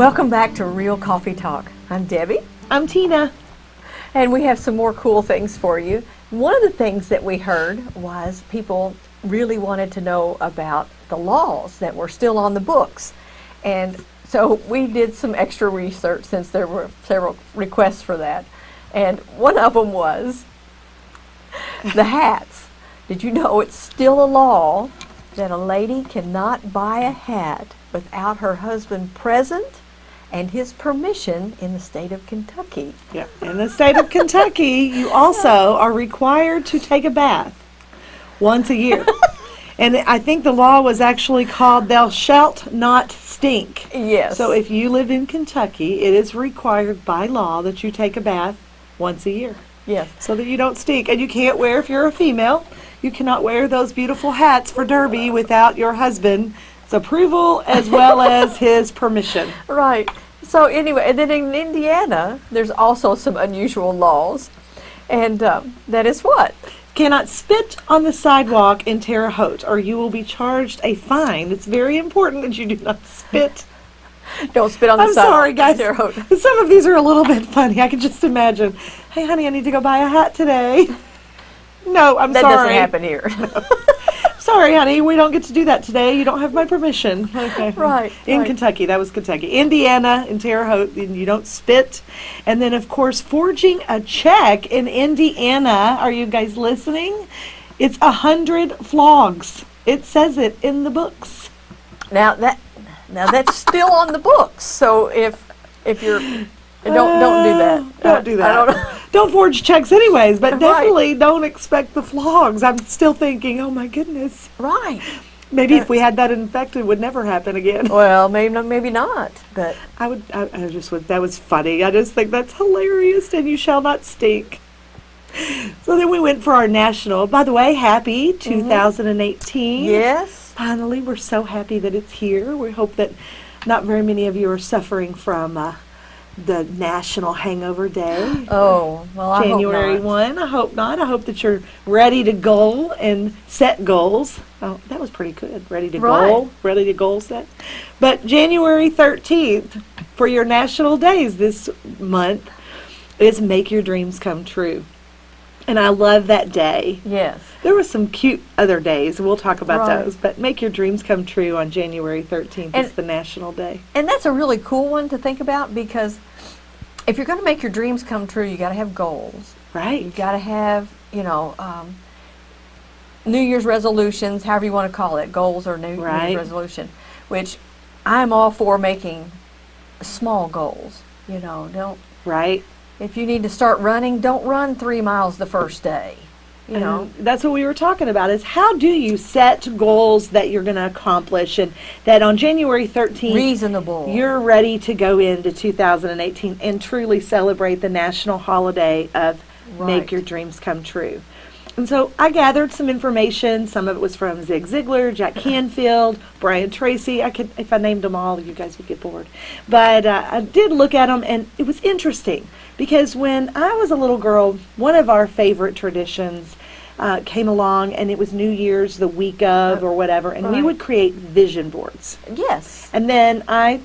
Welcome back to Real Coffee Talk. I'm Debbie. I'm Tina. And we have some more cool things for you. One of the things that we heard was people really wanted to know about the laws that were still on the books. And so we did some extra research since there were several requests for that. And one of them was the hats. Did you know it's still a law that a lady cannot buy a hat without her husband present and his permission in the state of Kentucky. Yeah, in the state of Kentucky, you also are required to take a bath once a year. and I think the law was actually called Thou Shalt Not Stink. Yes. So if you live in Kentucky, it is required by law that you take a bath once a year. Yes. So that you don't stink. And you can't wear, if you're a female, you cannot wear those beautiful hats for Derby without your husband's approval as well as his permission. Right. So anyway, and then in Indiana, there's also some unusual laws. And um, that is what? Cannot spit on the sidewalk in Terre Haute or you will be charged a fine. It's very important that you do not spit. Don't spit on the I'm sidewalk. sorry, guys. Terre Haute. Some of these are a little bit funny. I can just imagine. Hey, honey, I need to go buy a hat today. No, I'm That sorry. doesn't happen here. Sorry, honey, we don't get to do that today. You don't have my permission. Okay. Right, In right. Kentucky, that was Kentucky. Indiana, in Terre Haute, you don't spit. And then, of course, forging a check in Indiana. Are you guys listening? It's a hundred flogs. It says it in the books. now that now that's still on the books. So if if you're don't don't do that. Don't do that. I don't, Don't forge checks anyways, but Right. definitely don't expect the flogs. I'm still thinking, oh my goodness. right. Maybe if we had that infected, it would never happen again. Well, maybe no- maybe not. But I would, I, I just would, that was funny. I just think that's hilarious and you shall not stink. So then we went for our national. By the way, happy 2018. yes. Finally, we're so happy that it's here. We hope that not very many of you are suffering from uh, the National Hangover Day. Oh well, I January not. 1. I hope not. I hope that you're ready to goal and set goals. Oh, that was pretty good. Ready to Right. goal, ready to goal set. But January 13th for your national days this month is Make Your Dreams Come True. And I love that day. Yes. There were some cute other days. We'll talk about Right. those. But Make Your Dreams Come True on January 13th And- is the national day. And that's a really cool one to think about because if you're going to make your dreams come true, you got to have goals. Right. You've got to have, you know, um, New Year's resolutions, however you want to call it, goals or New, New Year's resolution, which I'm all for making small goals. You know, don't Right. If you need to start running, don't run three miles the first day. You know, that's what we were talking about is how do you set goals that you're going to accomplish and that on January 13th reasonable. you're ready to go into 2018 and truly celebrate the national holiday of Right. make your dreams come true. And so I gathered some information. Some of it was from Zig Ziglar, Jack Canfield, Brian Tracy. I could, if I named them all, you guys would get bored. But uh, I did look at them, and it was interesting because when I was a little girl, one of our favorite traditions uh, came along, and it was New Year's, the week of, or whatever, and we would create vision boards. yes. And then I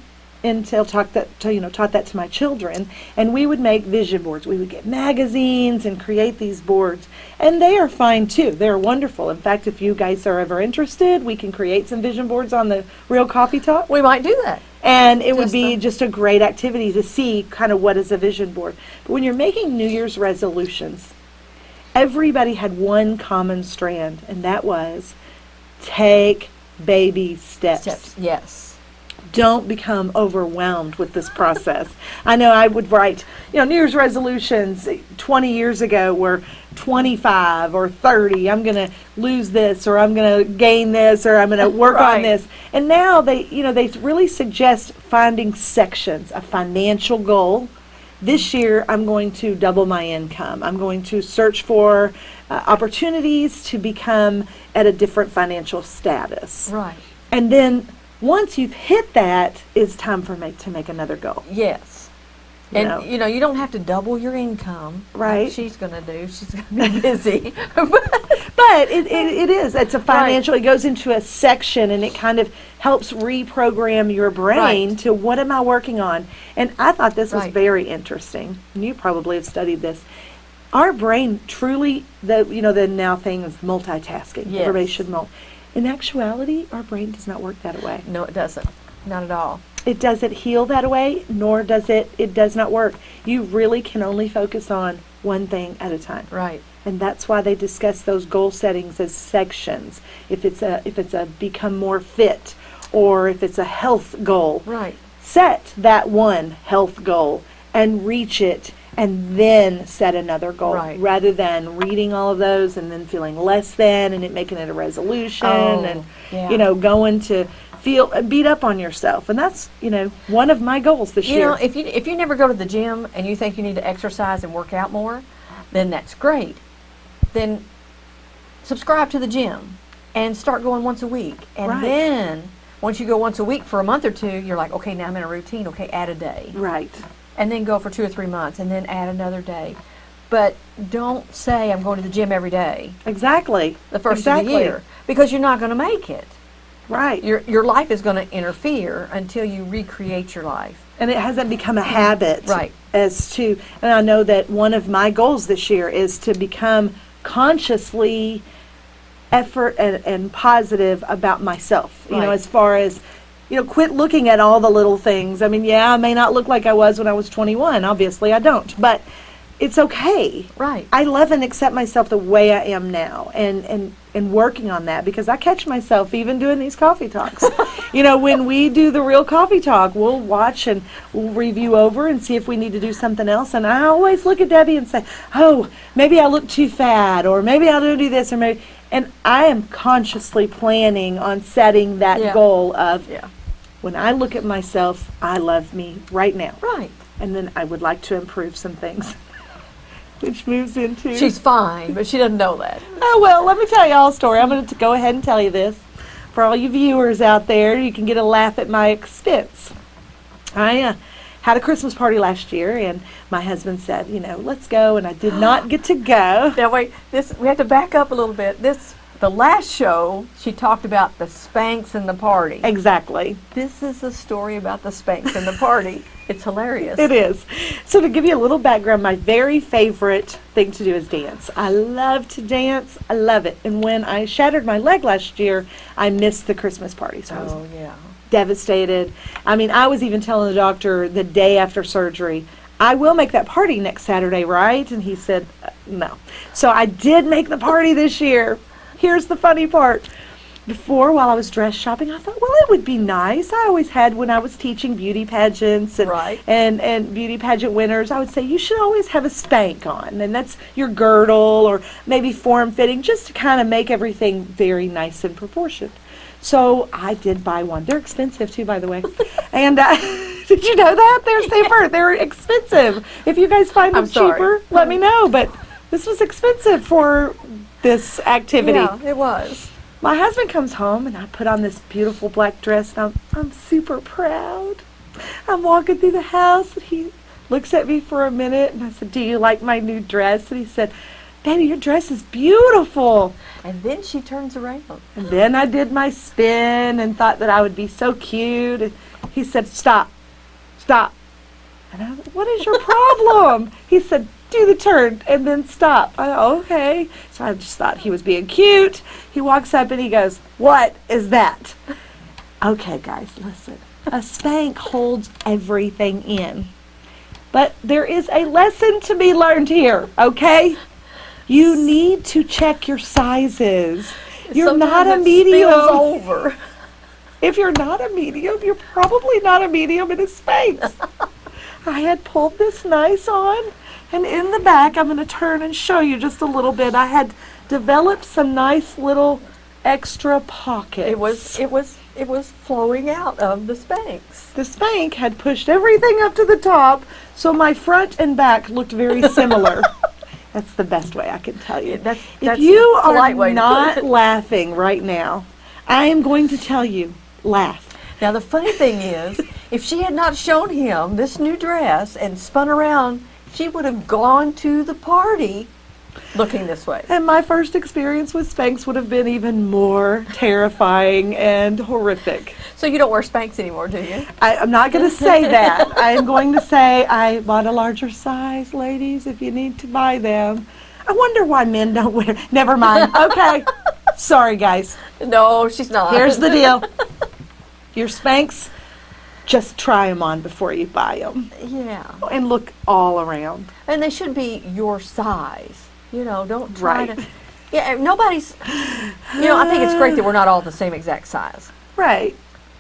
until taught that to, you know taught that to my children. And we would make vision boards. We would get magazines and create these boards. And they are fine too. They're wonderful. In fact if you guys are ever interested we can create some vision boards on the real coffee talk. We might do that. and it would be just a great activity to see kind of what is a vision board. But when you're making new year's resolutions everybody had one common strand and that was take baby Steps. Yes. Don't become overwhelmed with this process. I know I would write, you know, New Year's resolutions 20 years ago were 25 or 30. I'm going to lose this or I'm going to gain this or I'm going to work Right. on this. And now they, you know, they really suggest finding sections, a financial goal. This year, I'm going to double my income. I'm going to search for uh, opportunities to become at a different financial status. Right. And then once you've hit that, it's time for make to make another goal. Yes. You and know. you know, you don't have to double your income. like Right. she's going to do. She's going to be busy. But it, it, it is. It's a financial, it goes into a section and it kind of helps reprogram your brain Right. to what am I working on? And I thought this was Right. very interesting. And you probably have studied this. Our brain truly, the you know, the now thing of multitasking. Yes. Everybody should. In actuality, our brain does not work that way. no, it doesn't. Not at all. It doesn't heal that way, nor does it, it does not work. You really can only focus on one thing at a time. Right. And that's why they discuss those goal settings as sections. If it's a if it's a become more fit or if it's a health goal, Right. set that one health goal and reach it and then set another goal Right. rather than reading all of those and then feeling less than and it making it a resolution Oh, and yeah. you know going to feel uh, beat up on yourself and that's you know one of my goals this You year know, if you if you never go to the gym and you think you need to exercise and work out more, then that's great. Then subscribe to the gym and start going once a week. And Right. then once you go once a week for a month or two, you're like, okay, now I'm in a routine. Okay, add a day. right And then go for two or three months and then add another day. But don't say I'm going to the gym every day exactly the first exactly. of the year because you're not going to make it. right Your your life is going to interfere until you recreate your life. and it hasn't become a habit Right. as to and i know that one of my goals this year is to become consciously effort and, and positive about myself you know as far as you know quit looking at all the little things i mean yeah i may not look like i was when i was 21 obviously i don't but it's okay Right. I love and accept myself the way I am now and, and, and working on that because I catch myself even doing these coffee talks. you know, when we do the real coffee talk, we'll watch and we'll review over and see if we need to do something else. And I always look at Debbie and say, oh, maybe I look too fat or maybe I'll do this or maybe. And I am consciously planning on setting that Yeah. goal of Yeah. when I look at myself, I love me right now. Right. And then I would like to improve some things. Which moves into She's fine, but she doesn't know that. Oh, well, let me tell you all a story. I'm going to go ahead and tell you this. For all you viewers out there, you can get a laugh at my expense. I uh, had a Christmas party last year, and my husband said, you know, let's go, and I did not get to go. Now wait, this we have to back up a little bit. This the last show she talked about the Spanx and the party. Exactly. This is a story about the Spanx and the party. It's hilarious. It is. So to give you a little background, my very favorite thing to do is dance. I love to dance. I love it. And when I shattered my leg last year, I missed the Christmas party. So Oh yeah. Devastated. I mean, I was even telling the doctor the day after surgery, I will make that party next Saturday, right? And he said, uh, no. So I did make the party this year. Here's the funny part. Before, while I was dress shopping, I thought, well, it would be nice. I always had when I was teaching beauty pageants and, Right. and, and beauty pageant winners, I would say, you should always have a spank on. And that's your girdle or maybe form fitting, just to kind of make everything very nice and proportioned. So I did buy one. They're expensive too, by the way. and uh, did you know that they're safer? They're expensive. If you guys find them cheaper, let me know. But this was expensive for this activity. Yeah, it was. My husband comes home and I put on this beautiful black dress and I'm, I'm super proud. I'm walking through the house and he looks at me for a minute and I said, Do you like my new dress? And he said, Baby, your dress is beautiful. And then she turns around. And then I did my spin and thought that I would be so cute. And he said, Stop, stop. And I was like, What is your problem? he said, Do the turn and then stop. I go, Okay. So I just thought he was being cute. He walks up and he goes, What is that? Okay, guys, listen. A spank holds everything in. But there is a lesson to be learned here, okay? You need to check your sizes. You're not a Sometimes medium. over. If you're not a medium, you're probably not a medium in a Spanx. I had pulled this nice on, and in the back, I'm going to turn and show you just a little bit. I had developed some nice little extra pockets. It was it was it was flowing out of the Spanx. the spank had pushed everything up to the top, so my front and back looked very similar. that's the best way I can tell you. Yeah, that's- if you are way not laughing right now, I am going to tell you, laugh. Now the funny thing is, if she had not shown him this new dress and spun around, she would have gone to the party looking this way. And my first experience with Spanx would have been even more terrifying and horrific. So you don't wear Spanx anymore, do you? I, I'm not going to say that. I am going to say I bought a larger size, ladies, if you need to buy them. I wonder why men don't wear. Never mind. Okay. Sorry, guys. No, she's not. Here's the deal. Your Spanx, just try them on before you buy them. Yeah. And look all around. And they should be your size. You know, don't try Right. to. Yeah, nobody's. You know, I think it's great that we're not all the same exact size. Right.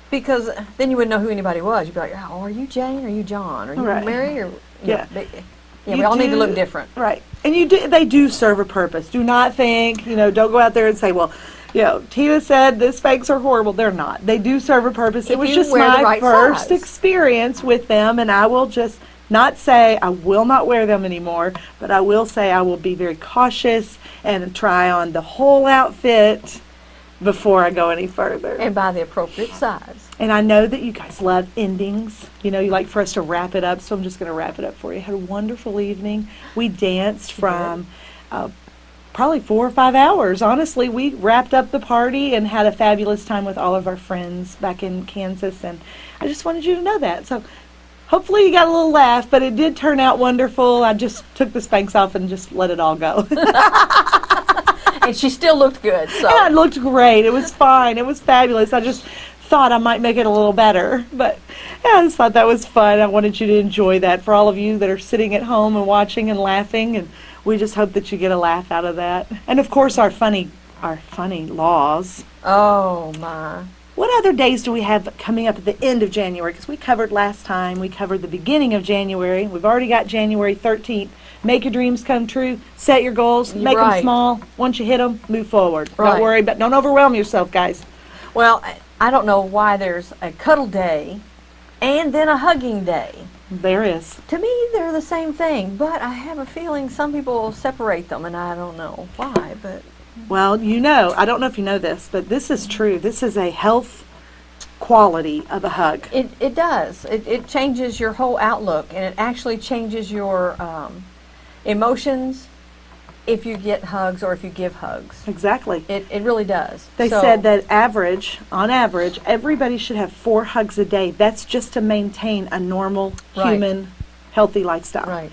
Because then you wouldn't know who anybody was. You'd be like, oh, are you Jane? Are you John? Are you Right. Mary? Or, Yeah. know, yeah, You we all need to look different. Right. And you do, they do serve a purpose. Do not think, you know, don't go out there and say, well, you know, Tina said the Spanx are horrible. They're not. They do serve a purpose. If it was just my right first size. experience with them, and I will just not say I will not wear them anymore, but I will say I will be very cautious and try on the whole outfit before I go any further. And buy the appropriate size. And I know that you guys love endings. You know, you like for us to wrap it up, so I'm just going to wrap it up for you. Had a wonderful evening. We danced from uh, probably four or five hours. Honestly, we wrapped up the party and had a fabulous time with all of our friends back in Kansas. And I just wanted you to know that. So hopefully you got a little laugh, but it did turn out wonderful. I just took the Spanx off and just let it all go. and she still looked good. So Yeah, it looked great. It was fine. It was fabulous. I just thought I might make it a little better. But yeah, I just thought that was fun. I wanted you to enjoy that. For all of you that are sitting at home and watching and laughing, and we just hope that you get a laugh out of that. And of course, our funny, our funny laws. Oh my. What other days do we have coming up at the end of January? Because we covered last time, we covered the beginning of January. We've already got January 13th. Make your dreams come true. Set your goals. You're Make them small. Once you hit them, move forward. Right. Don't worry, but don't overwhelm yourself, guys. Well, I- I don't know why there's a cuddle day and then a hugging day. There is. To me, they're the same thing, but I have a feeling some people separate them, and I don't know why. But Well, you know, I don't know if you know this, but this is true. This is a health quality of a hug. it, it does. It, it changes your whole outlook, and it actually changes your um, emotions if you get hugs or if you give hugs. Exactly. It, it really does. They So- said that average, on average, everybody should have four hugs a day. That's just to maintain a normal Right. human healthy lifestyle. Right.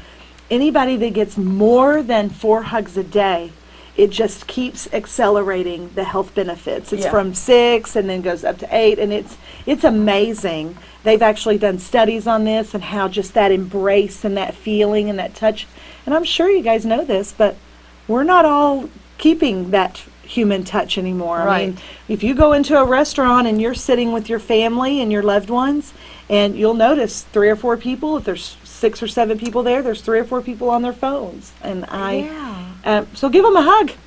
Anybody that gets more than four hugs a day, it just keeps accelerating the health benefits. It's Yeah. from six and then goes up to eight, and it's it's amazing. They've actually done studies on this and how just that embrace and that feeling and that touch. And I'm sure you guys know this, but we're not all keeping that human touch anymore. I mean, Right. if you go into a restaurant and you're sitting with your family and your loved ones, and you'll notice three or four people, if there's six or seven people there, there's three or four people on their phones. And I, Yeah. Um, so give them a hug.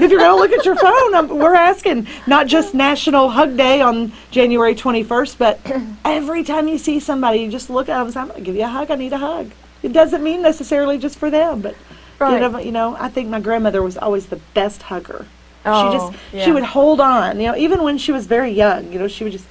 If you're going to look at your phone, um, we're asking not just National Hug Day on January 21st, but every time you see somebody, you just look at them and say, I'm going to give you a hug. I need a hug. It doesn't mean necessarily just for them, but Right. you, know, you know, I think my grandmother was always the best hugger. Oh, she just yeah. she would hold on, you know, even when she was very young, you know, she would just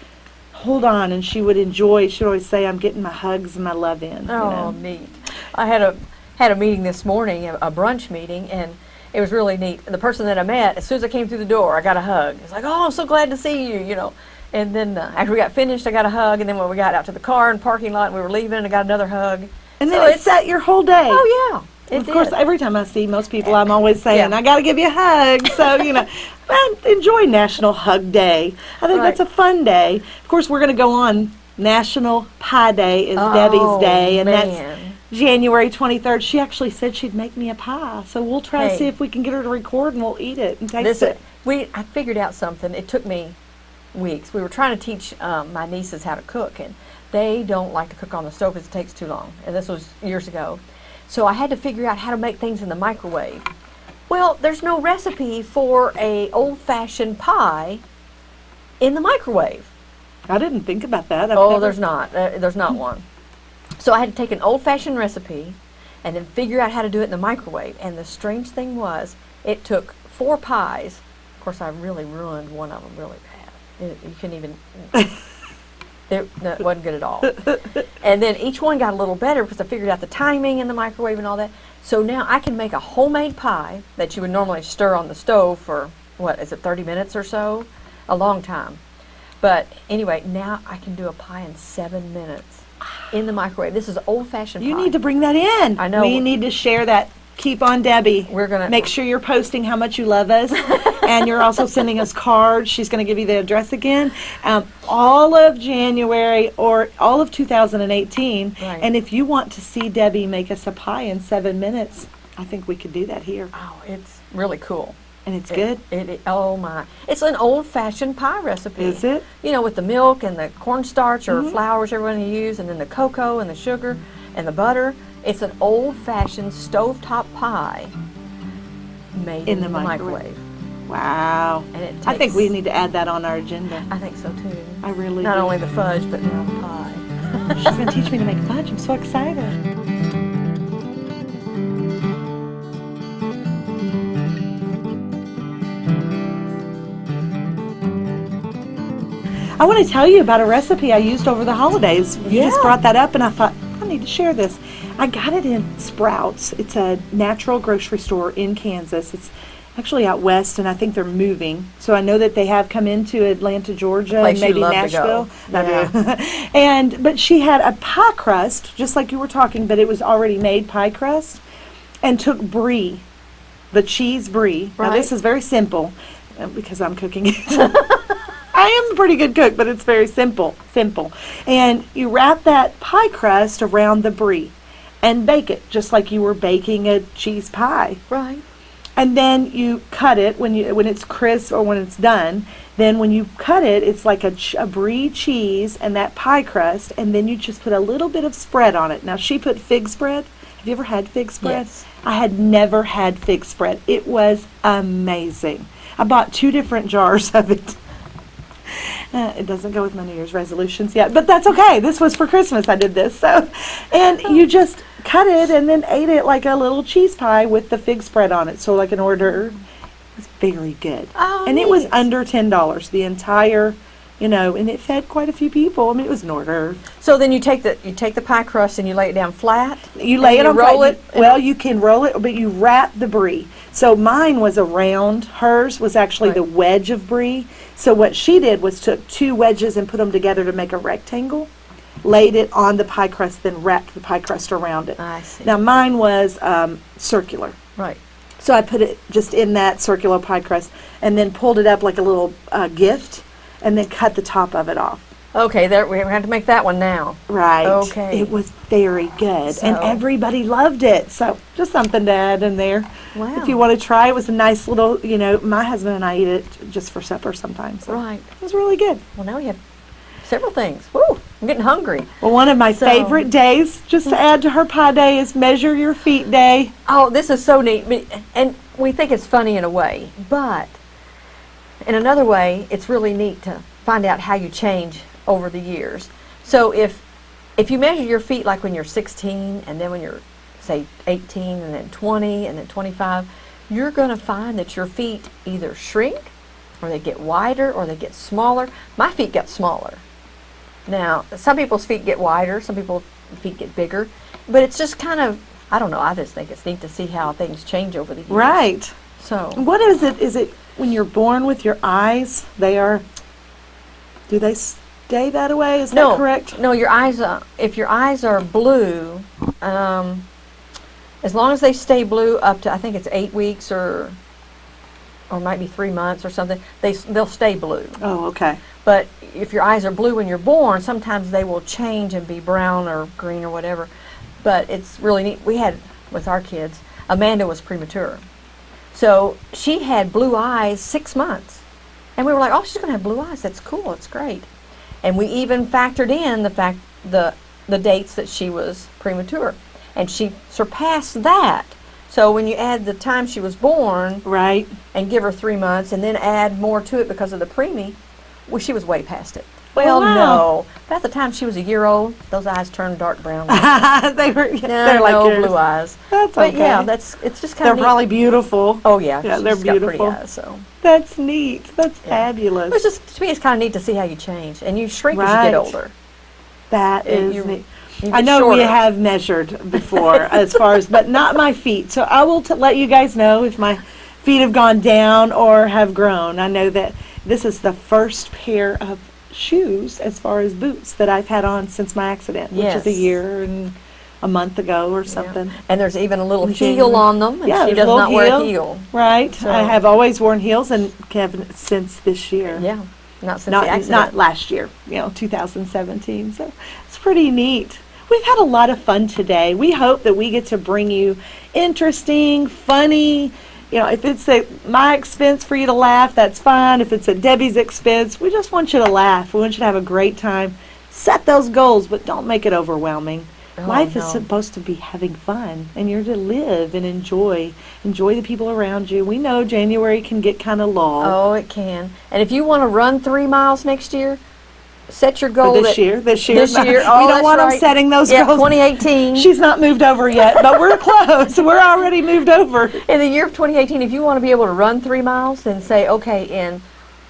hold on and she would enjoy. She would always say, "I'm getting my hugs and my love in." you Oh, know. neat. I had a had a meeting this morning, a, a brunch meeting, and it was really neat. The person that I met, as soon as I came through the door, I got a hug. It's like, oh, I'm so glad to see you, you know. And then uh, after we got finished, I got a hug. And then when we got out to the car and parking lot, and we were leaving, I got another hug. And So then it it's- set your whole day. Oh yeah, it of did. course, every time I see most people, I'm always saying, Yeah. "I got to give you a hug." So you know, enjoy National Hug Day. I think that's a fun day. Of course, we're going to go on National Pie Day is Debbie's Oh, day, and man. that's January 23rd. She actually said she'd make me a pie, so we'll try to see if we can get her to record, and we'll eat it and taste this it. we I figured out something. It took me weeks. We were trying to teach um, my nieces how to cook, and they don't like to cook on the stove because it takes too long. And this was years ago, so I had to figure out how to make things in the microwave. Well, there's no recipe for a old-fashioned pie in the microwave. I didn't think about that. I've Oh, never- there's not. Uh, there's not one. So I had to take an old-fashioned recipe and then figure out how to do it in the microwave. And the strange thing was, it took four pies. Of course, I really ruined one of them really bad. It- you couldn't even. It wasn't good at all. and then each one got a little better because I figured out the timing in the microwave and all that. So now I can make a homemade pie that you would normally stir on the stove for what is it, 30 minutes or so? A long time. But anyway, now I can do a pie in seven minutes in the microwave. This is old-fashioned You pie. need to bring that in. I know. We need to share that. Keep on Debbie. We're gonna- make sure you're posting how much you love us, and you're also sending us cards. She's going to give you the address again. Um, all of January or all of 2018. Right. And if you want to see Debbie make us a pie in seven minutes, I think we could do that here, Oh, it's really cool. And it's It- good. It, it- oh my! It's an old-fashioned pie recipe. Is it? You know, with the milk and the cornstarch or Mhm. you're going to use, and then the cocoa and the sugar and the butter. It's an old-fashioned stovetop pie made In in, the the microwave. microwave. Wow. And it I think we need to add that on our agenda. I think so too. I really Not do. only the fudge, but now the pie. She's going to teach me to make fudge. I'm so excited. I want to tell you about a recipe I used over the holidays. You just brought that up, and I thought, I need to share this. I got it in Sprouts. It's a natural grocery store in Kansas. It's actually out west, and I think they're moving. So I know that they have come into Atlanta, Georgia, and maybe Nashville. I and but she had a pie crust, just like you were talking, but it was already made pie crust, and took brie, the cheese brie. Now this is very simple uh, because I'm cooking it. I am a pretty good cook, but it's very simple. Simple. And you wrap that pie crust around the brie and bake it just like you were baking a cheese pie. Right. And then you cut it when you when it's crisp or when it's done. Then when you cut it, it's like a, ch- a brie cheese and that pie crust, and then you just put a little bit of spread on it. Now she put fig spread. Have you ever had fig spread? Yes. I had never had fig spread. It was amazing. I bought two different jars of it. Uh, it doesn't go with my New Year's resolutions yet, but that's okay. This was for Christmas. I did this. So, and you just cut it and then ate it like a little cheese pie with the fig spread on it. So, like an order. It was very good. Oh, and it was under ten dollars the entire, you know, and it fed quite a few people. I mean, it was an order. So then you take the you take the pie crust and you lay it down flat. You lay it you on roll flat. it. Well, you can roll it, but you wrap the brie. So mine was a round. Hers was actually the wedge of brie. So what she did was took two wedges and put them together to make a rectangle. Laid it on the pie crust, then wrapped the pie crust around it. I see. Now mine was um, circular. right. So I put it just in that circular pie crust, and then pulled it up like a little uh, gift, and then cut the top of it off. Okay. There we have to make that one now. Right. Okay. It was very good, and everybody loved it. So just something to add in there. Wow. If you want to try, it was a nice little. You know, my husband and I eat it just for supper sometimes. So Right. It was really good. Well, now we have several things. Woo! I'm getting hungry. Well, one of my So- favorite days, just to add to her pie day, is measure your feet day. Oh, this is so neat. And we think it's funny in a way, but in another way, it's really neat to find out how you change over the years. So if if you measure your feet like when you're 16 and then when you're say 18 and then 20 and then 25, you're going to find that your feet either shrink or they get wider or they get smaller. My feet got smaller. Now, some people's feet get wider, some people's feet get bigger, but it's just kind of, I don't know, I just think it's neat to see how things change over the years. Right. So, What is it? Is it when you're born with your eyes? They are. Do they stay that way? Is no, that correct? no, your eyes, uh, if your eyes are blue, um, as long as they stay blue up to, I think it's eight weeks or, or might be three months or something, they, they'll stay blue. Oh, okay. But if your eyes are blue when you're born, sometimes they will change and be brown or green or whatever. But it's really neat. We had, with our kids, Amanda was premature. So she had blue eyes six months. And we were like, oh, she's going to have blue eyes. That's cool. It's great. And we even factored in the fact, the, the dates that she was premature. And she surpassed that. So when you add the time she was born Right. and give her three months and then add more to it because of the preemie, well, she was way past it. Well, wow. no. By the time she was a year old, those eyes turned dark brown. they were. no, they're like no yours. blue eyes. That's But okay. yeah, that's it's just kind of. They're of probably beautiful. Oh yeah, Yeah, they're beautiful. eyes. So That's neat. That's Yeah. fabulous. it's just to me, it's kind of neat to see how you change and you shrink as you get older. that Uh, is you- neat. You I know we have measured before as far as, but not my feet. So I will t- let you guys know if my feet have gone down or have grown. I know that this is the first pair of shoes as far as boots that I've had on since my accident, which is a year and a month ago or Yeah. something. And there's even a little heel on them, and Yeah, she does not wear a heel. heel. Right. So- I have always worn heels and Kevin since this year. Yeah, not since the not accident. not last year, you know, 2017. So it's pretty neat. We've had a lot of fun today. We hope that we get to bring you interesting, funny. You know, if it's at my expense for you to laugh, that's fine. If it's at Debbie's expense, we just want you to laugh. We want you to have a great time. Set those goals, but don't make it overwhelming. Oh, Life is supposed to be having fun, and you're to live and enjoy. Enjoy the people around you. We know January can get kind of long. Oh, it can. And if you want to run three miles next year, set your For goal this that- year, this year, This year, we oh, don't that's want them setting those yeah, goals. 2018. She's not moved over yet, but we're close. We're already moved over. in the year of 2018, if you want to be able to run three miles, then say, okay, in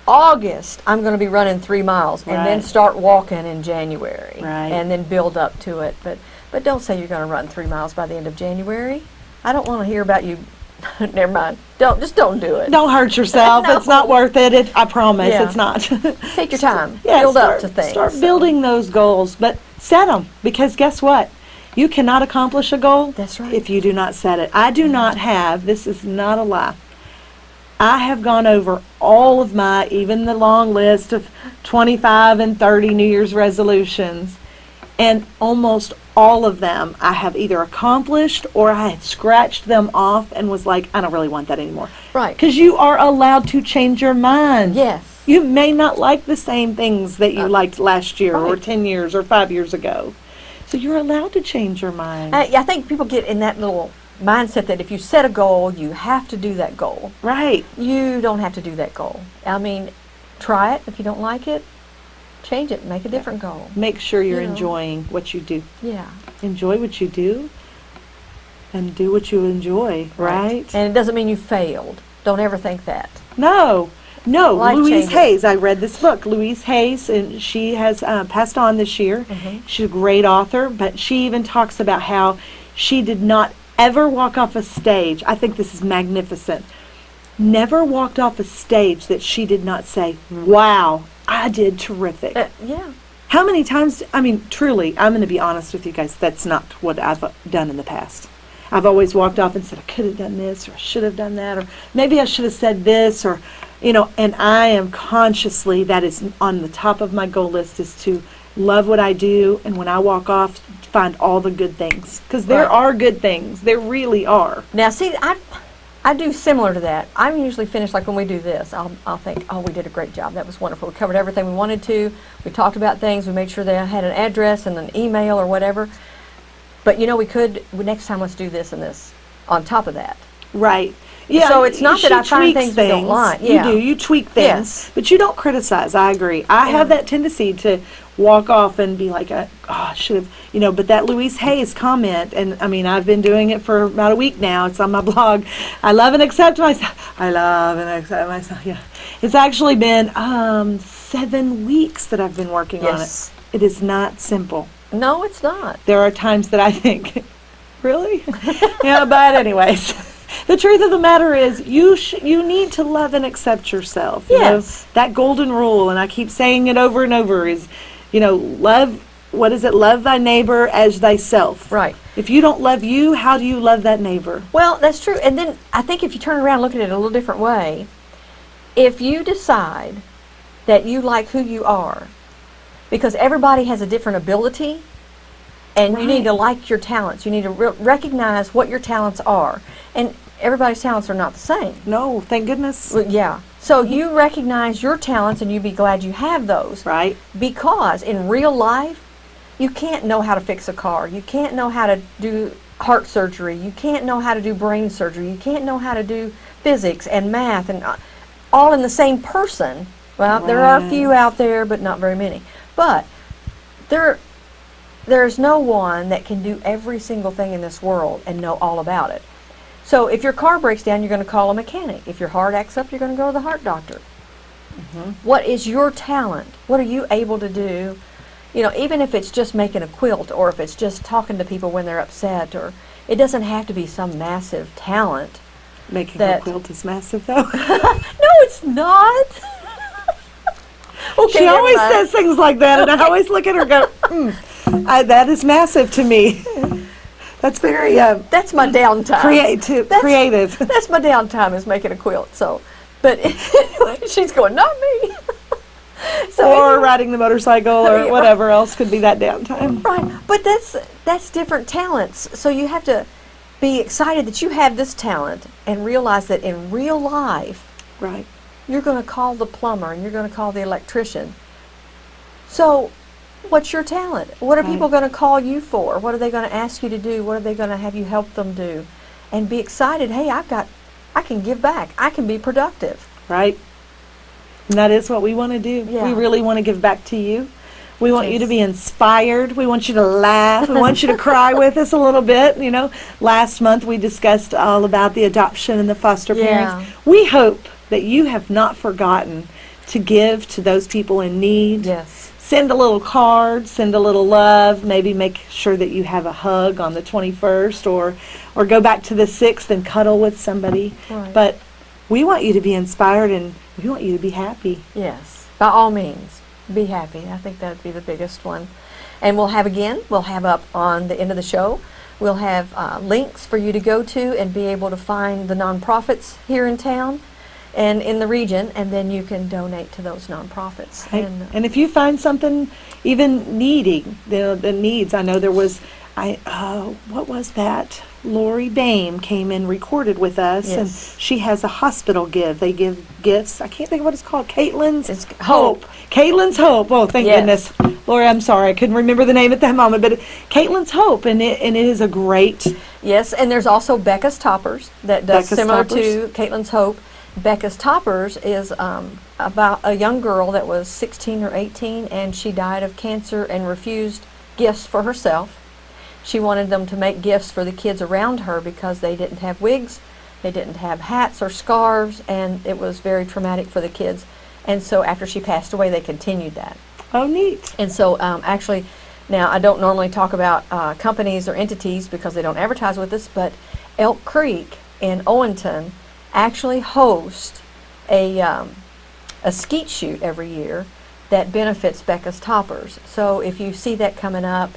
August, I'm going to be running three miles, and then start walking in January, Right. and then build up to it. But but don't say you're going to run three miles by the end of January. I don't want to hear about you. Never mind. Don't just don't do it. Don't hurt yourself. No. It's not worth it. it I promise, Yeah. it's not. Take your time. Yeah, build start, up to things. Start so. building those goals, but set them because guess what? You cannot accomplish a goal That's right. if you do not set it. I do not have. This is not a lie. I have gone over all of my, even the long list of 25 and 30 New Year's resolutions, and almost all of them I have either accomplished or I had scratched them off and was like, I don't really want that anymore. Right. Because you are allowed to change your mind. Yes. You may not like the same things that you Uh, liked last year or 10 years or 5 years ago. So you're allowed to change your mind. I, I think people get in that little mindset that if you set a goal, you have to do that goal. right. You don't have to do that goal. I mean, try it. If you don't like it, change it. Make a different goal. Make sure you're You know. enjoying what you do. Yeah. Enjoy what you do and do what you enjoy, right? And it doesn't mean you failed. Don't ever think that. No, no. Life Louise changes. Hayes. I read this book, Louise Hayes, and she has uh, passed on this year. Mhm. She's a great author, but she even talks about how she did not ever walk off a stage. I think this is magnificent. Never walked off a stage that she did not say, "Wow, I did terrific." Uh, yeah. How many times, I mean, truly, I'm going to be honest with you guys, that's not what I've done in the past. I've always walked off and said, I could have done this, or I should have done that, or maybe I should have said this, or, you know, and I am consciously, that is on the top of my goal list, is to love what I do, and when I walk off, find all the good things. Because there Right. are good things. There really are. Now, see, I, I do similar to that. I'm usually finished like when we do this. I'll, I'll think, oh, we did a great job. That was wonderful. We covered everything we wanted to. We talked about things. We made sure they had an address and an email or whatever. But you know, we could. Next time, let's do this and this on top of that. Right. Yeah. So it's not that I find things we don't like. You do. You tweak things, Yes. but you don't criticize. I agree. I have that tendency to walk off and be like, "Oh, I should have," you know. But that Louise Hayes comment, and I mean, I've been doing it for about a week now. It's on my blog. I love and accept myself. I love and accept myself. Yeah. It's actually been um, seven weeks that I've been working Yes. on it. It is not simple No, it's not. there are times that I think, really? yeah, but anyways, the truth of the matter is, you sh- you need to love and accept yourself. you know? Yes. that golden rule, and I keep saying it over and over, is, you know, love. What is it? Love thy neighbor as thyself. Right. If you don't love you, how do you love that neighbor? Well, that's true. And then I think if you turn around and look at it a little different way, if you decide that you like who you are, because everybody has a different ability, and you need to like your talents. You need to re- recognize what your talents are. And everybody's talents are not the same. No, thank goodness. Well, yeah. So you recognize your talents and you be glad you have those. Right. Because in real life, you can't know how to fix a car. You can't know how to do heart surgery. You can't know how to do brain surgery. You can't know how to do physics and math and uh, all in the same person. Well, there are a few out there, but not very many. But there, there's no one that can do every single thing in this world and know all about it. So if your car breaks down, you're going to call a mechanic. If your heart acts up, you're going to go to the heart doctor. What is your talent? What are you able to do? You know, even if it's just making a quilt or if it's just talking to people when they're upset or it doesn't have to be some massive talent. Making That- a quilt is massive, though. No, it's not. okay, she always says things like that, and I always look at her and go, mm, I, that is massive to me. That's very uh, That's my downtime. creative. That's- creative. That's my downtime is making a quilt. So, but anyway, she's going, not me. so or anyway, riding the motorcycle Yeah, or right. whatever else could be that downtime. right, but that's that's different talents. So you have to be excited that you have this talent and realize that in real life Right. you're going to call the plumber and you're going to call the electrician. So, what's your talent? What are Right. people going to call you for? What are they going to ask you to do? What are they going to have you help them do? And be excited. Hey, I've got, I can give back. I can be productive. Right. And that is what we want to do. Yeah. We really want to give back to you. We want you to be inspired. We want you to laugh. We want you to cry with us a little bit. You know, last month we discussed all about the adoption and the foster Yeah. parents. We hope that you have not forgotten to give to those people in need. Yes. Send a little card, send a little love, maybe make sure that you have a hug on the 21st or or go back to the 6th and cuddle with somebody. Right. But we want you to be inspired and we want you to be happy. Yes. By all means, be happy. I think that'd be the biggest one. And we'll have again, we'll have up on the end of the show, we'll have uh, links for you to go to and be able to find the nonprofits here in town and in the region, and then you can donate to those nonprofits. And, uh, And if you find something even needing the the needs, I know there was, I uh, what was that? Lori Bame came and recorded with us, and she has a hospital give. They give gifts. I can't think of what it's called. Caitlin's It's Hope. Caitlin's Hope. Oh, thank Yes. goodness, Lori. I'm sorry, I couldn't remember the name at that moment, but Caitlin's Hope, and it and it is a great. Yes, and there's also Becca's Toppers that does Becca's similar Toppers. to Caitlin's Hope. Becca's Toppers is um, about a young girl that was 16 or 18 and she died of cancer and refused gifts for herself. She wanted them to make gifts for the kids around her because they didn't have wigs, they didn't have hats or scarves, and it was very traumatic for the kids. And so after she passed away, they continued that. Oh, neat. And so, um, actually, now I don't normally talk about uh, companies or entities because they don't advertise with us, but Elk Creek in Owenton actually host a um, a skeet shoot every year that benefits Becca's Toppers. So if you see that coming up,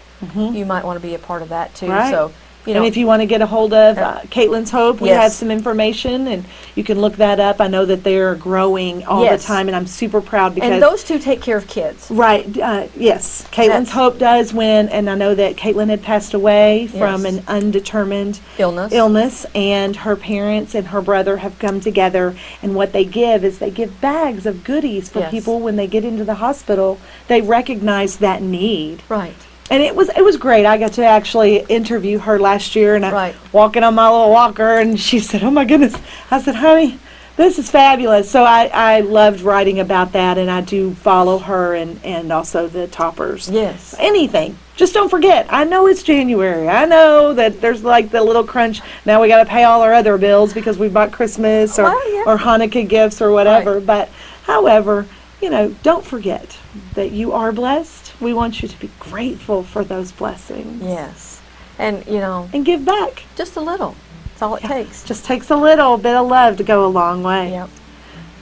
you might want to be a part of that too. Right. So you know, and if you want to get a hold of uh, Caitlin's Hope, we Yes. have some information, and you can look that up. I know that they're growing all Yes. the time, and I'm super proud because and those two take care of kids. right, uh, yes, Caitlin's That's- Hope does win, and I know that Caitlin had passed away from an undetermined Illness. illness, and her parents and her brother have come together, and what they give is they give bags of goodies for Yes. people when they get into the hospital. They recognize that need Right. And it was it was great. I got to actually interview her last year, and I Right. walking on my little walker, and she said, "Oh my goodness!" I said, "Honey, this is fabulous." So I I loved writing about that, and I do follow her and and also the toppers. Yes. Anything. Just don't forget. I know it's January. I know that there's like the little crunch. Now we got to pay all our other bills because we bought Christmas or Well, yeah. or Hanukkah gifts or whatever. Right. But however, you know, don't forget that you are blessed. We want you to be grateful for those blessings. Yes. And you know, And give back. just a little. That's all it takes. Just takes a little bit of love to go a long way. Yep.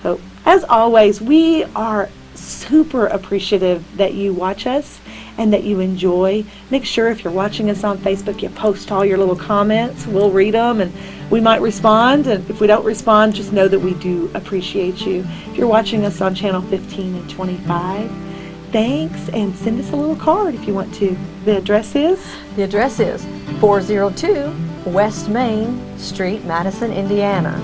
So, as always, we are super appreciative that you watch us and that you enjoy. Make sure if you're watching us on Facebook, you post all your little comments. We'll read them and we might respond. And if we don't respond, just know that we do appreciate you. If you're watching us on channel 15 and 25, thanks and send us a little card if you want to. The address is The address is 402 West Main Street, Madison, Indiana.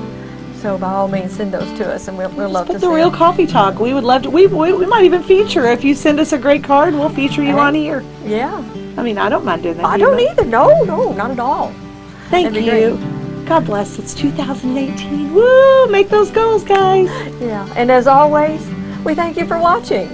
So by all means, send those to us, and we'll, we'll love Put to the see real them. coffee talk. We would love to. We, we, we might even feature if you send us a great card. We'll feature you Hey. on here. Yeah, I mean, I don't mind doing that. I you? don't either. No, no, not at all. Thank That'd you. God bless. It's 2018. Woo! Make those goals, guys. Yeah, and as always, we thank you for watching.